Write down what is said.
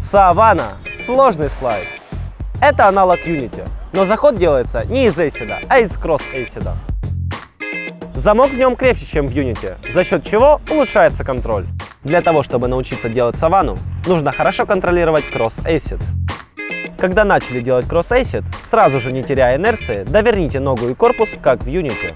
Савана – сложный слайд. Это аналог Unity, но заход делается не из ACID, а из Cross ACID. Замок в нем крепче, чем в Unity, за счет чего улучшается контроль. Для того, чтобы научиться делать савану, нужно хорошо контролировать Cross ACID. Когда начали делать Cross ACID, сразу же не теряя инерции, доверните ногу и корпус, как в Unity.